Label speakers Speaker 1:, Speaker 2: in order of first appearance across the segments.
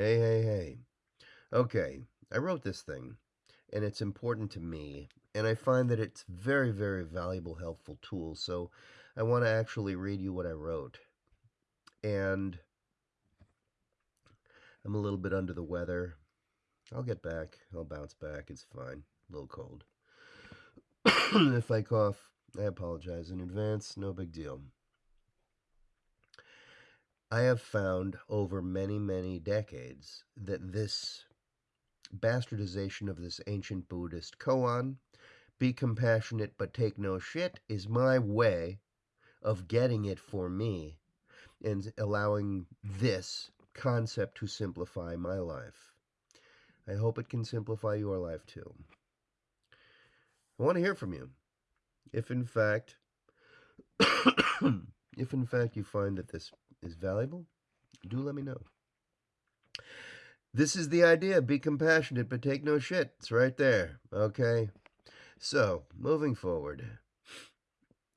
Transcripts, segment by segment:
Speaker 1: Hey, hey, hey. Okay, I wrote this thing, and it's important to me, and I find that it's very, very valuable, helpful tool. So I want to actually read you what I wrote. And I'm a little bit under the weather. I'll get back. I'll bounce back. It's fine. A little cold. if I cough, I apologize in advance. No big deal. I have found over many, many decades that this bastardization of this ancient Buddhist koan, be compassionate but take no shit, is my way of getting it for me and allowing this concept to simplify my life. I hope it can simplify your life too. I want to hear from you. If in fact, if in fact you find that this is valuable, do let me know. This is the idea. Be compassionate, but take no shit. It's right there. Okay? So, moving forward.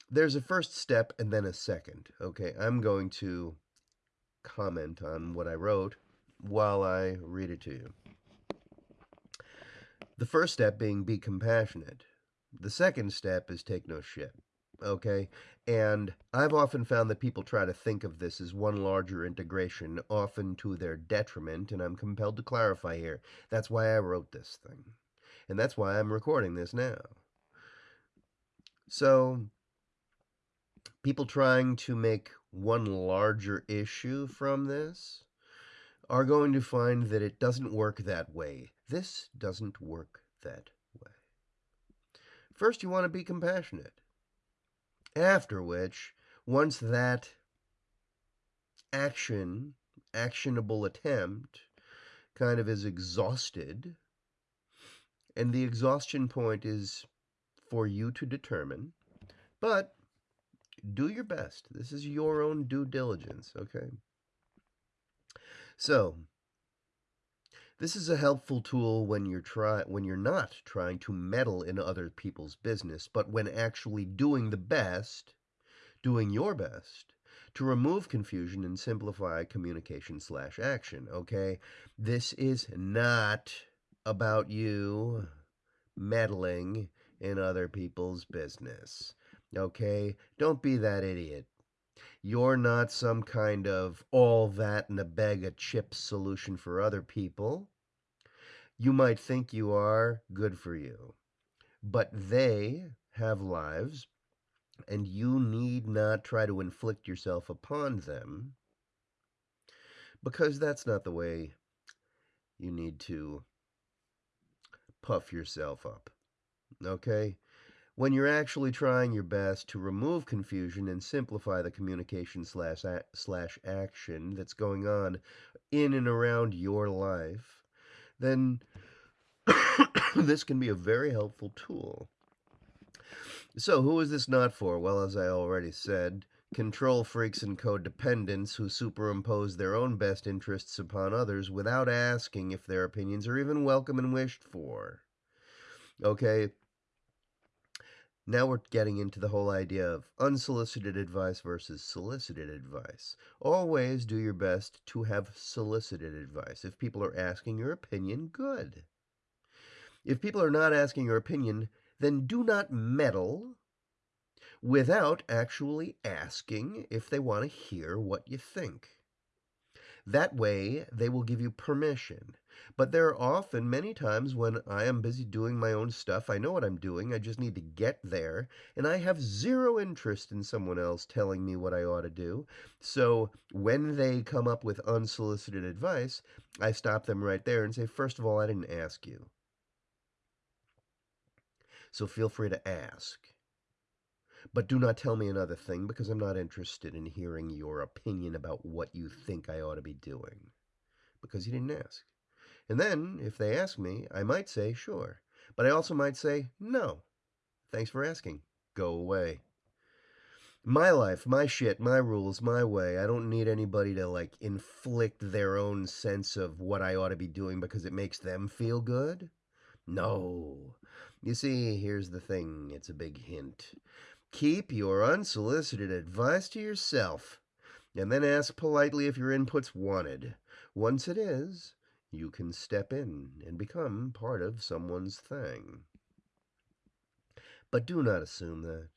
Speaker 1: There's a first step and then a second. Okay? I'm going to comment on what I wrote while I read it to you. The first step being be compassionate. The second step is take no shit okay? And I've often found that people try to think of this as one larger integration, often to their detriment, and I'm compelled to clarify here. That's why I wrote this thing. And that's why I'm recording this now. So, people trying to make one larger issue from this are going to find that it doesn't work that way. This doesn't work that way. First, you want to be compassionate. After which, once that action, actionable attempt, kind of is exhausted, and the exhaustion point is for you to determine, but do your best. This is your own due diligence, okay? So, this is a helpful tool when you're try when you're not trying to meddle in other people's business, but when actually doing the best, doing your best to remove confusion and simplify communication slash action. Okay, this is not about you meddling in other people's business. Okay, don't be that idiot. You're not some kind of all that in a bag of chips solution for other people. You might think you are, good for you. But they have lives, and you need not try to inflict yourself upon them because that's not the way you need to puff yourself up. Okay? when you're actually trying your best to remove confusion and simplify the communication slash, slash action that's going on in and around your life, then this can be a very helpful tool. So, who is this not for? Well, as I already said, control freaks and codependents who superimpose their own best interests upon others without asking if their opinions are even welcome and wished for. Okay, now we're getting into the whole idea of unsolicited advice versus solicited advice. Always do your best to have solicited advice. If people are asking your opinion, good. If people are not asking your opinion, then do not meddle without actually asking if they want to hear what you think. That way, they will give you permission. But there are often many times when I am busy doing my own stuff. I know what I'm doing. I just need to get there. And I have zero interest in someone else telling me what I ought to do. So when they come up with unsolicited advice, I stop them right there and say, first of all, I didn't ask you. So feel free to ask. But do not tell me another thing because I'm not interested in hearing your opinion about what you think I ought to be doing. Because you didn't ask. And then, if they ask me, I might say, sure. But I also might say, no. Thanks for asking. Go away. My life, my shit, my rules, my way. I don't need anybody to, like, inflict their own sense of what I ought to be doing because it makes them feel good. No. You see, here's the thing. It's a big hint. Keep your unsolicited advice to yourself, and then ask politely if your input's wanted. Once it is, you can step in and become part of someone's thing. But do not assume that.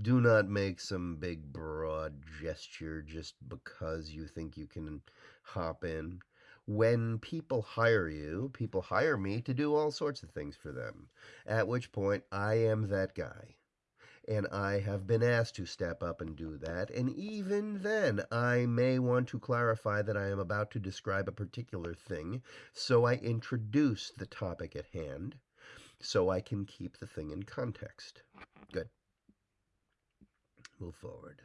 Speaker 1: Do not make some big broad gesture just because you think you can hop in. When people hire you, people hire me to do all sorts of things for them, at which point I am that guy and I have been asked to step up and do that. And even then, I may want to clarify that I am about to describe a particular thing, so I introduce the topic at hand so I can keep the thing in context. Good. Move forward.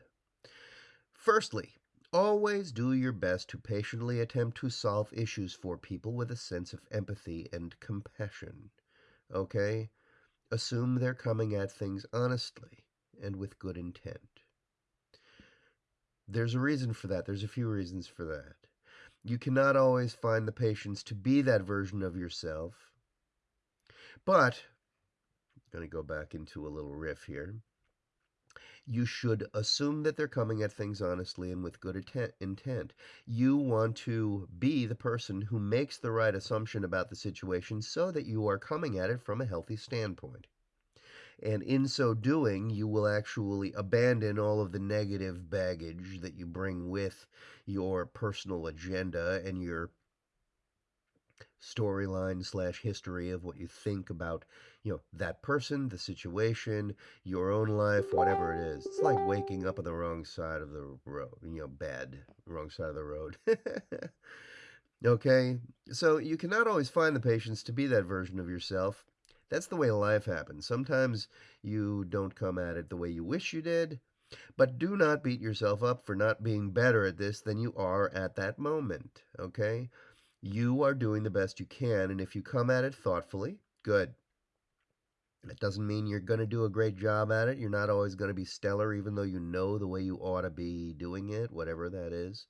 Speaker 1: Firstly, always do your best to patiently attempt to solve issues for people with a sense of empathy and compassion. Okay? Assume they're coming at things honestly and with good intent. There's a reason for that. There's a few reasons for that. You cannot always find the patience to be that version of yourself. But, I'm going to go back into a little riff here. You should assume that they're coming at things honestly and with good intent. You want to be the person who makes the right assumption about the situation so that you are coming at it from a healthy standpoint. And in so doing, you will actually abandon all of the negative baggage that you bring with your personal agenda and your storyline slash history of what you think about you know that person the situation your own life whatever it is. It's like waking up on the wrong side of the road you know bed wrong side of the road. Okay? So you cannot always find the patience to be that version of yourself. That's the way life happens. Sometimes you don't come at it the way you wish you did but do not beat yourself up for not being better at this than you are at that moment. Okay you are doing the best you can, and if you come at it thoughtfully, good. That doesn't mean you're going to do a great job at it. You're not always going to be stellar, even though you know the way you ought to be doing it, whatever that is.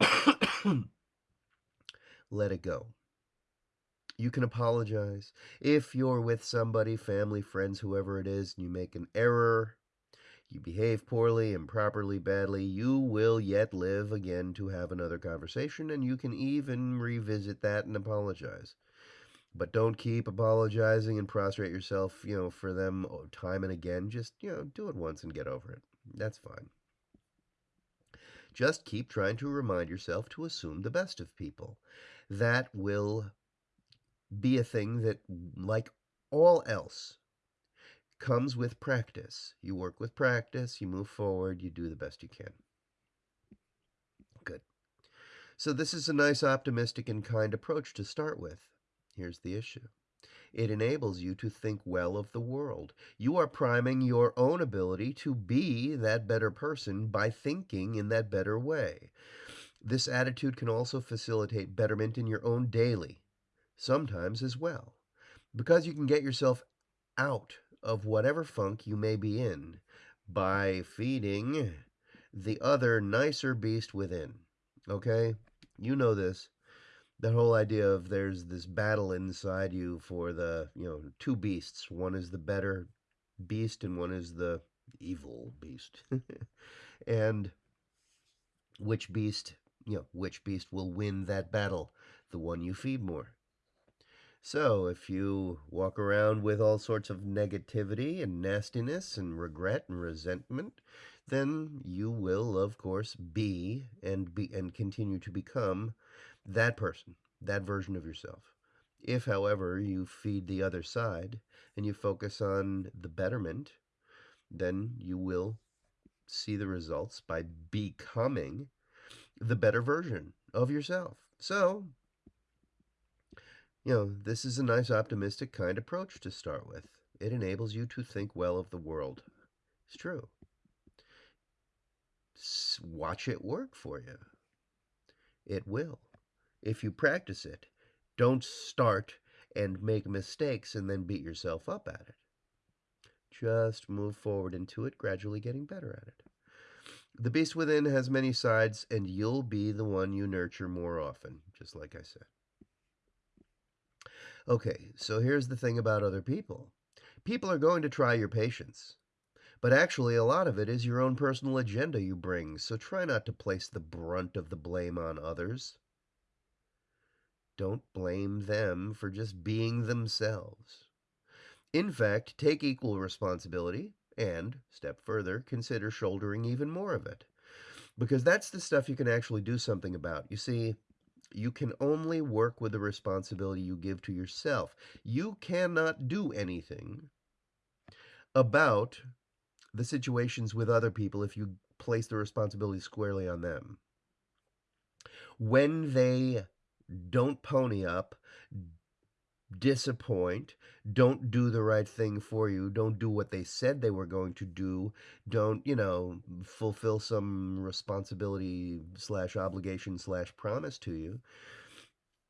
Speaker 1: Let it go. You can apologize. If you're with somebody, family, friends, whoever it is, and you make an error, you behave poorly, improperly, badly, you will yet live again to have another conversation, and you can even revisit that and apologize. But don't keep apologizing and prostrate yourself, you know, for them uh, time and again. Just, you know, do it once and get over it. That's fine. Just keep trying to remind yourself to assume the best of people. That will be a thing that, like all else, comes with practice. You work with practice, you move forward, you do the best you can. Good. So, this is a nice, optimistic, and kind approach to start with. Here's the issue it enables you to think well of the world. You are priming your own ability to be that better person by thinking in that better way. This attitude can also facilitate betterment in your own daily, sometimes as well, because you can get yourself out of whatever funk you may be in by feeding the other nicer beast within. Okay? You know this. That whole idea of there's this battle inside you for the, you know, two beasts. One is the better beast and one is the evil beast. and which beast, you know, which beast will win that battle? The one you feed more. So, if you walk around with all sorts of negativity and nastiness and regret and resentment, then you will, of course, be and be and continue to become that person, that version of yourself. If, however, you feed the other side and you focus on the betterment, then you will see the results by becoming the better version of yourself. So, you know, this is a nice, optimistic, kind approach to start with. It enables you to think well of the world. It's true. Watch it work for you. It will. If you practice it, don't start and make mistakes and then beat yourself up at it. Just move forward into it, gradually getting better at it. The beast within has many sides, and you'll be the one you nurture more often, just like I said. Okay, so here's the thing about other people people are going to try your patience, But actually, a lot of it is your own personal agenda you bring, so try not to place the brunt of the blame on others. Don't blame them for just being themselves. In fact, take equal responsibility and, step further, consider shouldering even more of it. Because that's the stuff you can actually do something about. You see, you can only work with the responsibility you give to yourself. You cannot do anything about the situations with other people if you place the responsibility squarely on them. When they don't pony up, disappoint, don't do the right thing for you, don't do what they said they were going to do, don't, you know, fulfill some responsibility slash obligation slash promise to you,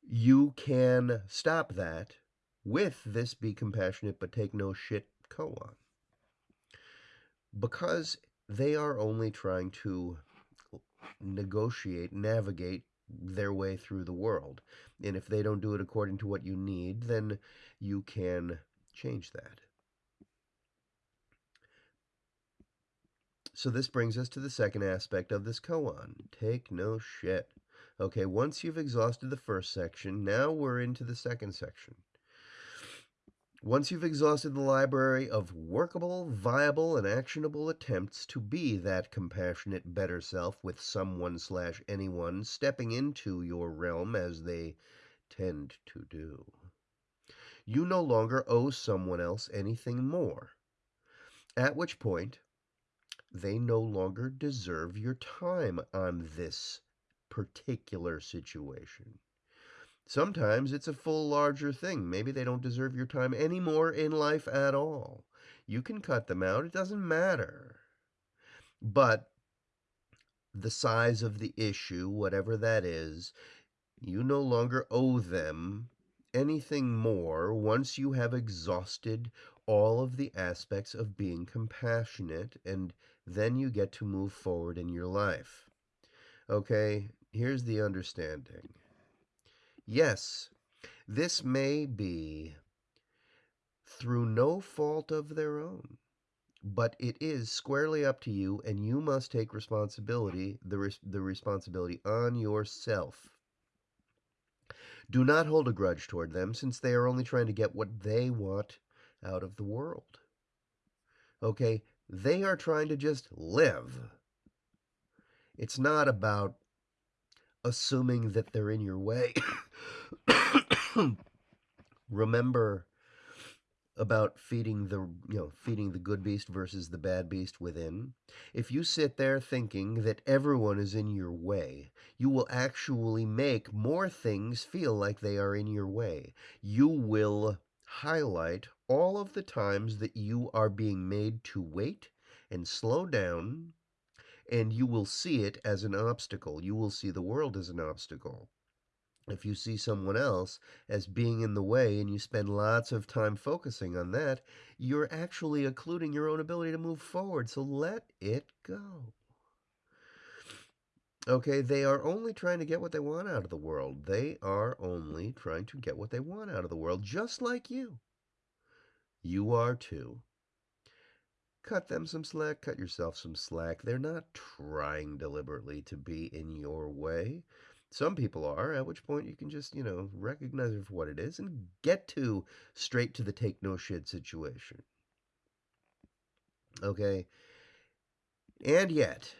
Speaker 1: you can stop that with this be compassionate but take no shit koan. Because they are only trying to negotiate, navigate their way through the world. And if they don't do it according to what you need, then you can change that. So this brings us to the second aspect of this koan. Take no shit. Okay, once you've exhausted the first section, now we're into the second section. Once you've exhausted the library of workable, viable, and actionable attempts to be that compassionate better self with someone slash anyone stepping into your realm as they tend to do, you no longer owe someone else anything more. At which point, they no longer deserve your time on this particular situation. Sometimes it's a full larger thing. Maybe they don't deserve your time anymore in life at all. You can cut them out. It doesn't matter. But the size of the issue, whatever that is, you no longer owe them anything more once you have exhausted all of the aspects of being compassionate, and then you get to move forward in your life. Okay, here's the understanding Yes, this may be through no fault of their own, but it is squarely up to you, and you must take responsibility, the, res- the responsibility on yourself. Do not hold a grudge toward them, since they are only trying to get what they want out of the world. Okay? They are trying to just live. It's not about assuming that they're in your way. Remember about feeding the you know feeding the good beast versus the bad beast within if you sit there thinking that everyone is in your way you will actually make more things feel like they are in your way you will highlight all of the times that you are being made to wait and slow down and you will see it as an obstacle. You will see the world as an obstacle. If you see someone else as being in the way and you spend lots of time focusing on that, you're actually occluding your own ability to move forward. So let it go. Okay, they are only trying to get what they want out of the world. They are only trying to get what they want out of the world, just like you. You are too cut them some slack, cut yourself some slack. They're not trying deliberately to be in your way. Some people are, at which point you can just, you know, recognize it for what it is and get to straight to the take no shit situation. Okay? And yet,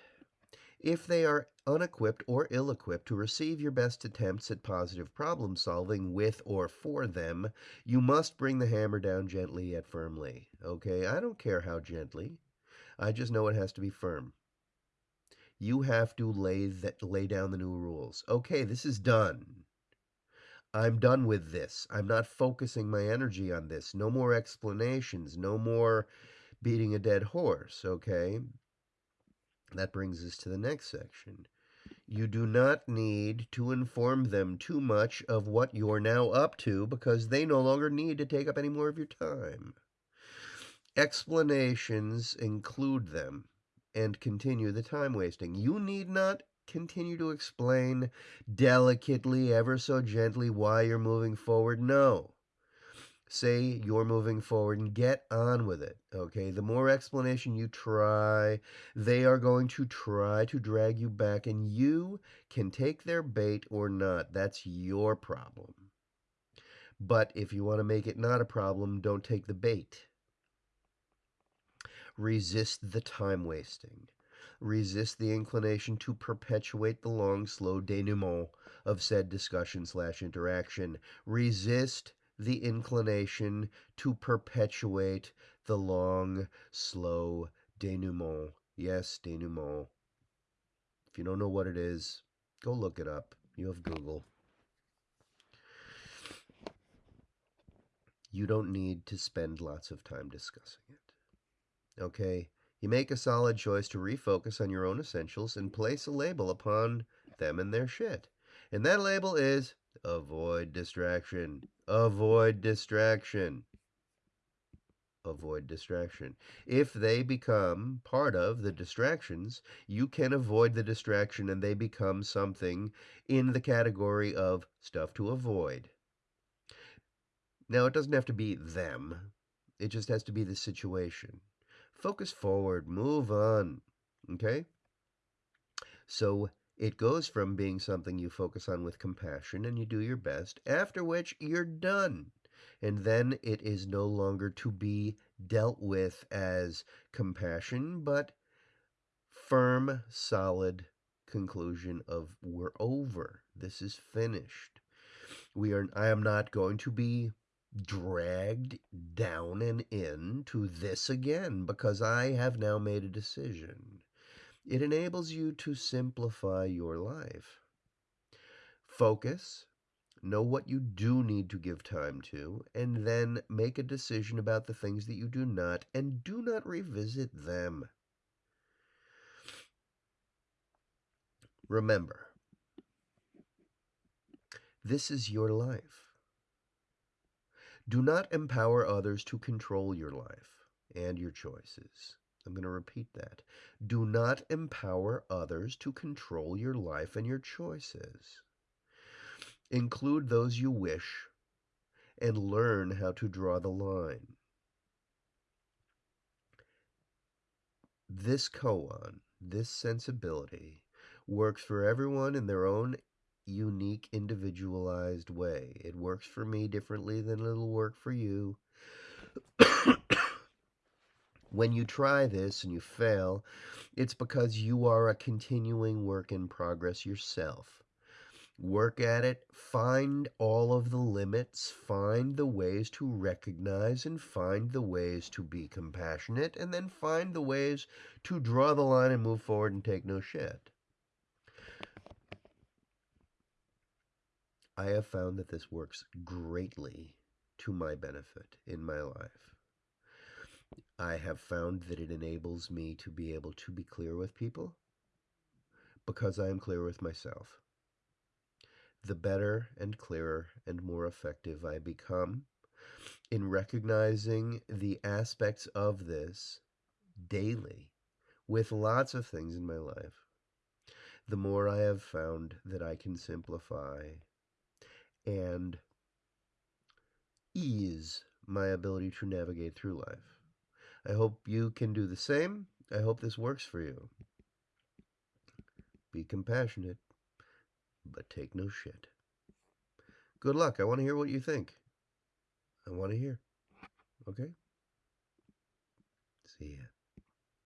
Speaker 1: if they are unequipped or ill equipped to receive your best attempts at positive problem solving with or for them, you must bring the hammer down gently yet firmly. Okay? I don't care how gently. I just know it has to be firm. You have to lay that lay down the new rules. Okay, this is done. I'm done with this. I'm not focusing my energy on this. No more explanations. No more beating a dead horse, okay? That brings us to the next section. You do not need to inform them too much of what you're now up to because they no longer need to take up any more of your time. Explanations include them and continue the time wasting. You need not continue to explain delicately, ever so gently, why you're moving forward. No. say you're moving forward and get on with it. Okay. The more explanation you try, they are going to try to drag you back, and you can take their bait or not. That's your problem. But if you want to make it not a problem, don't take the bait. Resist the time wasting. Resist the inclination to perpetuate the long, slow denouement of said discussion slash interaction. Resist the inclination to perpetuate the long, slow denouement. Yes, denouement. If you don't know what it is, go look it up. You have Google. You don't need to spend lots of time discussing it. Okay? You make a solid choice to refocus on your own essentials and place a label upon them and their shit. And that label is avoid distraction. Avoid distraction. Avoid distraction. If they become part of the distractions, you can avoid the distraction and they become something in the category of stuff to avoid. Now, it doesn't have to be them, it just has to be the situation. Focus forward, move on. Okay? So it goes from being something you focus on with compassion and you do your best, after which you're done. And then it is no longer to be dealt with as compassion, but firm, solid conclusion of we're over. This is finished. We are I am not going to be dragged down and in to this again because I have now made a decision. It enables you to simplify your life. Focus, know what you do need to give time to, and then make a decision about the things that you do not, and do not revisit them. Remember, this is your life. Do not empower others to control your life and your choices. I'm going to repeat that. Do not empower others to control your life and your choices. Include those you wish and learn how to draw the line. This koan, this sensibility, works for everyone in their own unique, individualized way. It works for me differently than it'll work for you. when you try this and you fail, it's because you are a continuing work in progress yourself. Work at it, find all of the limits, find the ways to recognize and find the ways to be compassionate, and then find the ways to draw the line and move forward and take no shit. I have found that this works greatly to my benefit in my life. I have found that it enables me to be able to be clear with people because I am clear with myself. The better and clearer and more effective I become in recognizing the aspects of this daily with lots of things in my life, the more I have found that I can simplify and ease my ability to navigate through life. I hope you can do the same. I hope this works for you. Be compassionate, but take no shit. Good luck. I want to hear what you think. I want to hear. Okay? See ya.